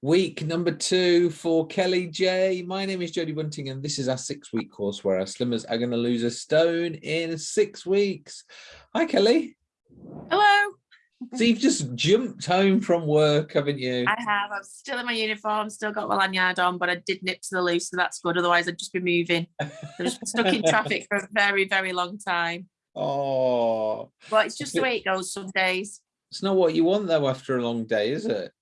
Week number two for Kelly J. My name is Jodie Bunting, and this is our six week course where our slimmers are going to lose a stone in six weeks. Hi, Kelly. Hello. So you've just jumped home from work, haven't you? I have. I'm still in my uniform, still got my lanyard on, but I did nip to the loose, so that's good. Otherwise, I'd just be moving. I've just stuck in traffic for a very, very long time. Oh. But it's just the way it goes some days. It's not what you want, though, after a long day, is it?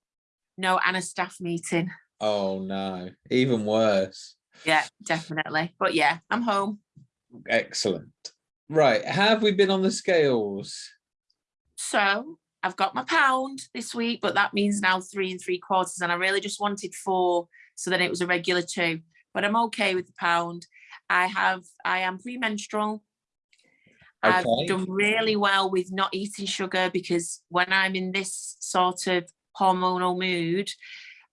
No, and a staff meeting. Oh, no. Even worse. Yeah, definitely. But yeah, I'm home. Excellent. Right. Have we been on the scales? So I've got my pound this week, but that means now three and three quarters. And I really just wanted four, so then it was a regular two. But I'm okay with the pound. I have, I am premenstrual. Okay. I've done really well with not eating sugar because when I'm in this sort of hormonal mood,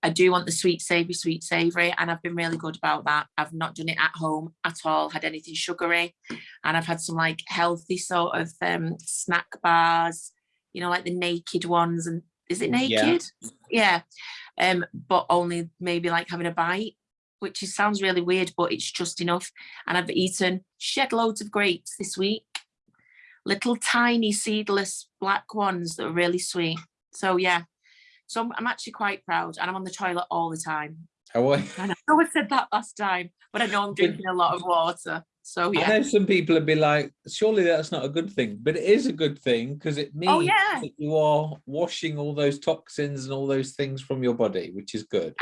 I do want the sweet savory, sweet savory, and I've been really good about that. I've not done it at home at all, had anything sugary, and I've had some like healthy sort of um, snack bars, you know, like the naked ones. And is it naked? Yeah. yeah. Um, but only maybe like having a bite, which is, sounds really weird, but it's just enough. And I've eaten shed loads of grapes this week, little tiny seedless black ones that are really sweet. So yeah, so I'm, I'm actually quite proud and I'm on the toilet all the time. You? I know I said that last time, but I know I'm drinking a lot of water. So yeah. I know some people would be like, surely that's not a good thing, but it is a good thing because it oh, means oh, yeah. that you are washing all those toxins and all those things from your body, which is good.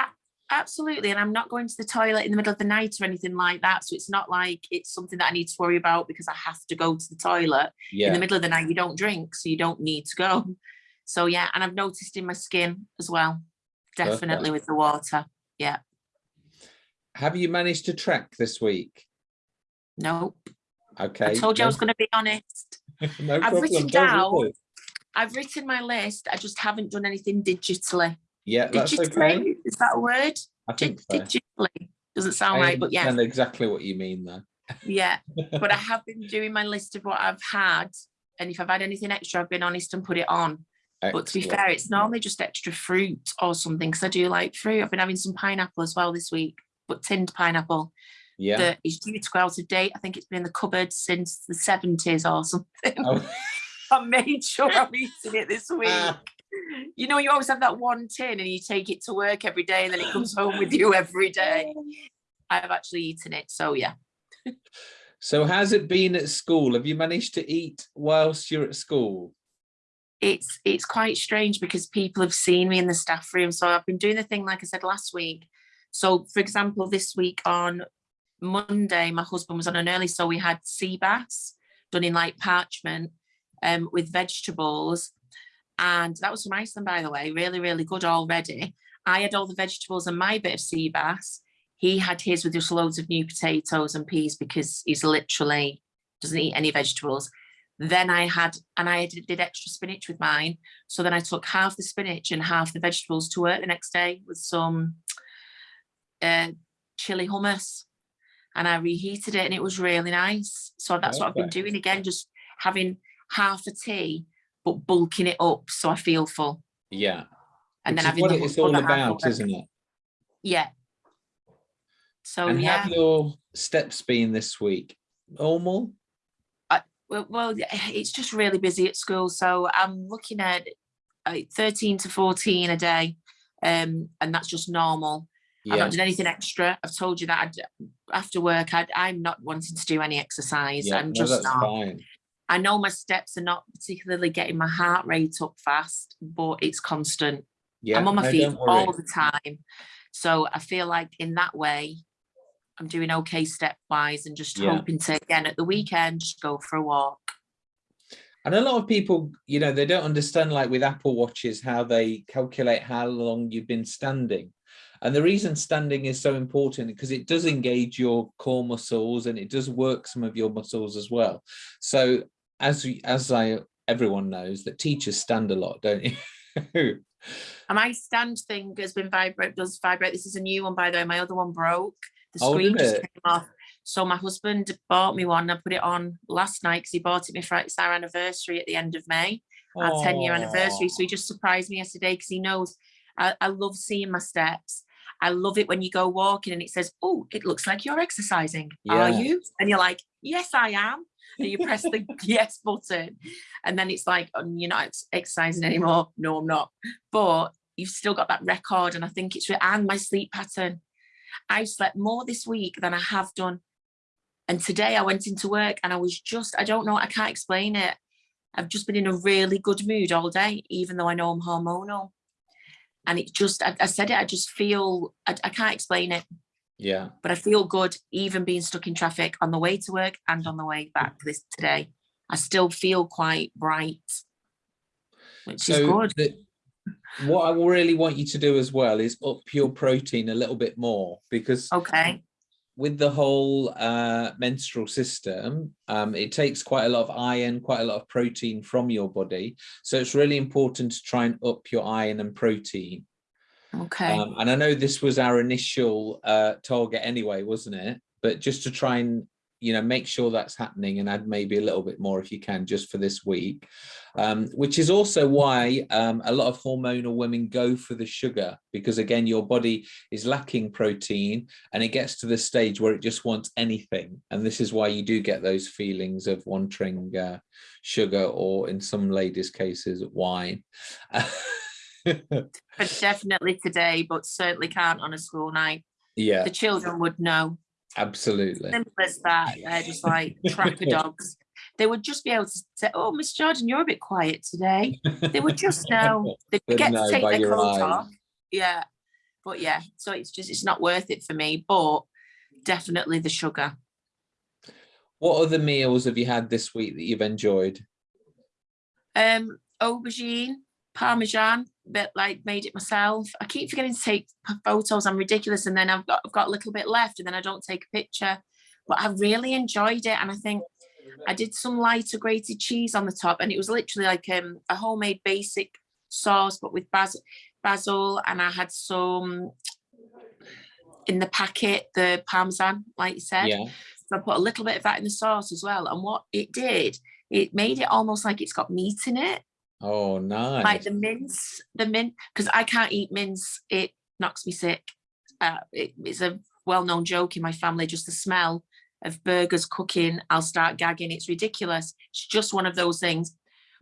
Absolutely. And I'm not going to the toilet in the middle of the night or anything like that. So it's not like it's something that I need to worry about because I have to go to the toilet Yeah. in the middle of the night. You don't drink, so you don't need to go. So yeah, and I've noticed in my skin as well, definitely Perfect. with the water. Yeah, Have you managed to track this week? nope. Okay. I told you I was going to be honest. no I've problem, written down-. I've written my list. I just haven't done anything digitally. Yeah, that's digitally, okay. is that a word? I Dig- think so. digitally doesn't sound I right, but yeah, exactly what you mean there. yeah. But I have been doing my list of what I've had, and if I've had anything extra, I've been honest and put it on. But to be fair, it's normally just extra fruit or something because I do like fruit. I've been having some pineapple as well this week, but tinned pineapple Yeah. that is due to go out of date. I think it's been in the cupboard since the 70s or something. Oh, I made sure I'm eating it this week. Ah. You know, you always have that one tin and you take it to work every day and then it comes home with you every day. I've actually eaten it. So yeah. so has it been at school? Have you managed to eat whilst you're at school? It's it's quite strange because people have seen me in the staff room. So i've been doing the thing like i said last week. So for example this week on monday my husband was on an early so we had sea bass done in like parchment um with vegetables. And that was from iceland by the way really really good already. I had all the vegetables and my bit of sea bass he had his with just loads of new potatoes and peas because he's literally doesn't eat any vegetables then I had, and I did, did extra spinach with mine. So then I took half the spinach and half the vegetables to work the next day with some uh, chili hummus. And I reheated it and it was really nice. So that's what I've been doing again, just having half a tea, but bulking it up so I feel full. Yeah. And Which then having what the it's all about, isn't it? Yeah. So and yeah. have your steps been this week normal? Well, well, it's just really busy at school. So I'm looking at uh, 13 to 14 a day. Um, and that's just normal. I've not done anything extra. I've told you that I'd, after work, I'd, I'm not wanting to do any exercise. Yeah, I'm just that's not. fine. I know my steps are not particularly getting my heart rate up fast, but it's constant. Yeah, I'm on my no, feet all the time. So I feel like in that way, I'm doing okay stepwise and just Yeah. hoping to, again, at the weekend, just go for a walk. And a lot of people, you know, they don't understand like with Apple watches, how they calculate how long you've been standing. And the reason standing is so important because it does engage your core muscles and it does work some of your muscles as well. So as we- as I everyone knows that teachers stand a lot, don't you? And my stand thing has been vibrate, does vibrate. This is a new one, by the way. My other one broke. The Oh, screen just it? came off. So my husband bought me one. I put it on last night because he bought it me for it's our anniversary at the end of May, our 10 year anniversary. So he just surprised me yesterday because he knows I, I love seeing my steps. I love it when you go walking and it says, oh, it looks like you're exercising. Are you? And you're like, yes, I am. And you press the yes button. And then it's like, um, you're not exercising anymore. No, I'm not. But you've still got that record. And I think it's, and my sleep pattern. I've slept more this week than I have done. And today I went into work and I was just, I don't know, I can't explain it. I've just been in a really good mood all day, even though I know I'm hormonal. And it just, I, I said it, I just feel, I, I can't explain it, Yeah. but I feel good even being stuck in traffic on the way to work and on the way back this today. I still feel quite bright, which is good. the, what I really want you to do as well is up your protein a little bit more because Okay. with the whole uh, menstrual system, um, it takes quite a lot of iron, quite a lot of protein from your body. So it's really important to try and up your iron and protein. Okay. Um, and I know this was our initial uh, target anyway, wasn't it? But just to try and you know make sure that's happening and add maybe a little bit more if you can just for this week um, which is also why um, a lot of hormonal women go for the sugar because again your body is lacking protein and it gets to the stage where it just wants anything and this is why you do get those feelings of wanting uh, sugar or in some ladies cases wine But definitely today, but certainly can't on a school night. yeah The children would know. Absolutely simple as that. They're just like tracker dogs. They would just be able to say, "Oh, Miss Jordan, you're a bit quiet today." They would just know. They get know to take their coat off. Yeah, but yeah. So it's just it's not worth it for me. But definitely the sugar. what other meals have you had this week that you've enjoyed Um, aubergine, parmesan, but like made it myself. I keep forgetting to take photos. I'm ridiculous, and then I've got I've got a little bit left, and then I don't take a picture. But I really enjoyed it, and I think I did some lighter grated cheese on the top, and it was literally like um, a homemade basic sauce, but with basil, basil, and I had some in the packet the parmesan, like you said. yeah So I put a little bit of that in the sauce as well, and what it did, it made it almost like it's got meat in it oh nice like the mince, the mint, because I can't eat mince. It knocks me sick. Uh, it, it's a well-known joke in my family. Just the smell of burgers cooking, I'll start gagging. It's ridiculous. It's just one of those things.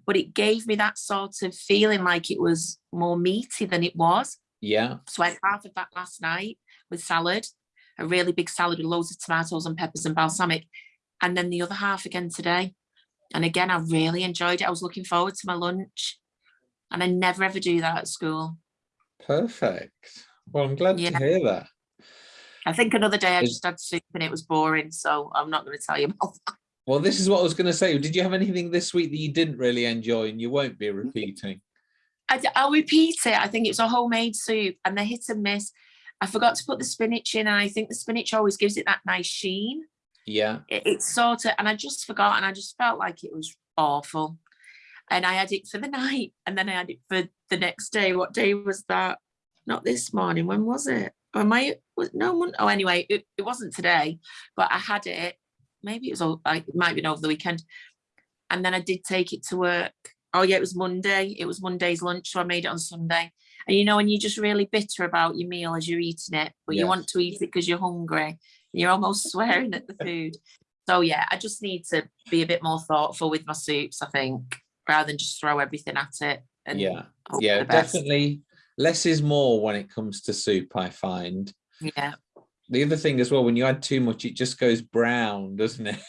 But it gave me that sort of feeling like it was more meaty than it was. yeah So I had half of that last night with salad, a really big salad with loads of tomatoes and peppers and balsamic, and then the other half again today. And again, I really enjoyed it. I was looking forward to my lunch, and I never ever do that at school. perfect well i'm glad Yeah. to hear that I think another day I just had soup and it was boring, so I'm not going to tell you about that. Well, this is what I was going to say. Did you have anything this week that you didn't really enjoy and you won't be repeating? I, will repeat it. I think it's a homemade soup, and they hit and miss. I forgot to put the spinach in, and I think the spinach always gives it that nice sheen. Yeah. it, it's sort of, and I just forgot, and I just felt like it was awful. And I had it for the night, and then I had it for the next day. What day was that? Not this morning. When was it? Or am I? Was, no one. Oh, anyway, it, it wasn't today, but I had it. Maybe it was. all- I- It might have been over the weekend, and then I did take it to work. Oh yeah, it was Monday. It was Monday's lunch, so I made it on Sunday. And you know, when you're just really bitter about your meal as you're eating it, but you want to eat it because you're hungry, you're almost swearing at the food. So yeah, I just need to be a bit more thoughtful with my soups, I think, rather than just throw everything at it. And Yeah. Yeah. Definitely less is more when it comes to soup, I find. Yeah. The other thing as well, when you add too much, it just goes brown, doesn't it?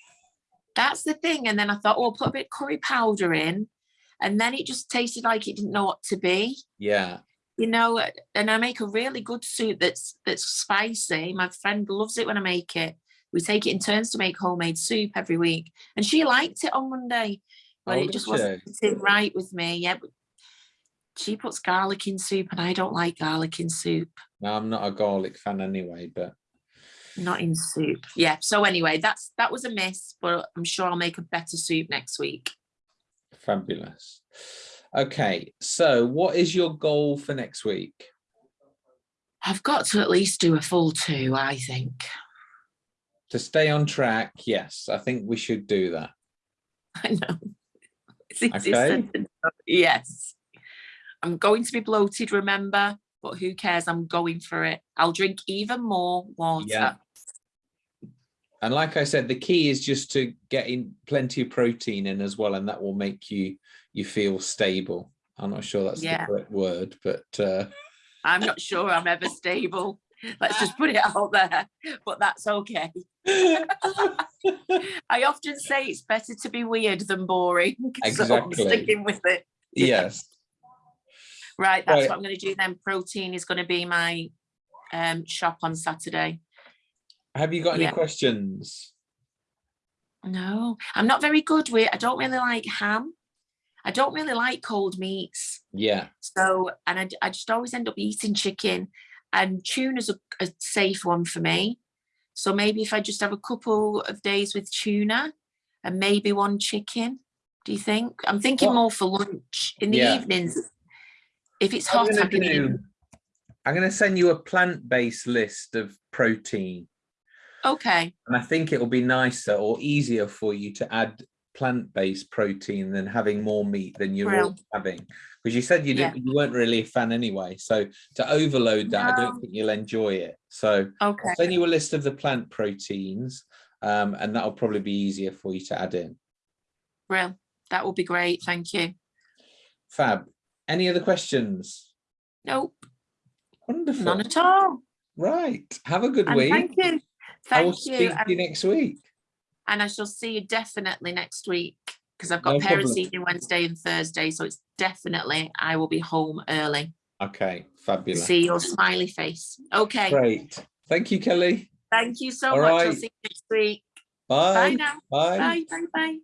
That's the thing. And then I thought, oh, put a bit of curry powder in. And then it just tasted like it didn't know what to be. Yeah. You know, and I make a really good soup that's that's spicy. My friend loves it when I make it. We take it in turns to make homemade soup every week. And she liked it on Monday, but Oh, it just wasn't sitting right with me. Yeah. But she puts garlic in soup and I don't like garlic in soup. No, I'm not a garlic fan anyway, but Not in soup. Yeah. So anyway, that's that was a miss, but I'm sure I'll make a better soup next week. fabulous. Okay. So what is your goal for next week? I've got to at least do a full two, I think. To stay on track, yes, I think we should do that. I know. It's Okay. said than done. Yes. I'm going to be bloated, remember, but who cares? I'm going for it. I'll drink even more water. Yeah. And like I said, the key is just to get in plenty of protein in as well, and that will make you you feel stable. I'm not sure that's Yeah. the correct word, but uh, I'm not sure I'm ever stable. Let's just put it out there, but that's okay. I often say it's better to be weird than boring. So I'm Exactly. sticking with it. yes. Right, that's Right. what I'm going to do then. Protein is going to be my um, shop on Saturday. Have you got any Yeah. questions? No, I'm not very good with. I don't really like ham. I don't really like cold meats. Yeah. So, and I, I just always end up eating chicken, and tuna's a, a safe one for me. So maybe if I just have a couple of days with tuna, and maybe one chicken. Do you think? I'm thinking What- more for lunch in the Yeah. evenings. If it's I'm hot, gonna I can eat. do- I'm going to send you a plant-based list of protein, Okay, and I think it will be nicer or easier for you to add plant-based protein than having more meat than you're having. Because you said you didn't, you weren't really a fan anyway. So to overload that, I don't think you'll enjoy it. So okay, I'll send you a list of the plant proteins, um, and that'll probably be easier for you to add in. Brill. That would be great. Thank you. Fab. Any other questions? Nope, Wonderful. none at all. Right. Have a good And week. thank you. I will Thank you. speak to you next week. and I shall see you definitely next week because I've No got parents problem. evening Wednesday and Thursday, so it's definitely I will be home early Okay. Fabulous. see your smiley face. Okay, Great. Thank you, Kelly. thank you so All much. I'll see you next week. Bye. Bye now. Bye. Bye. Bye. Bye.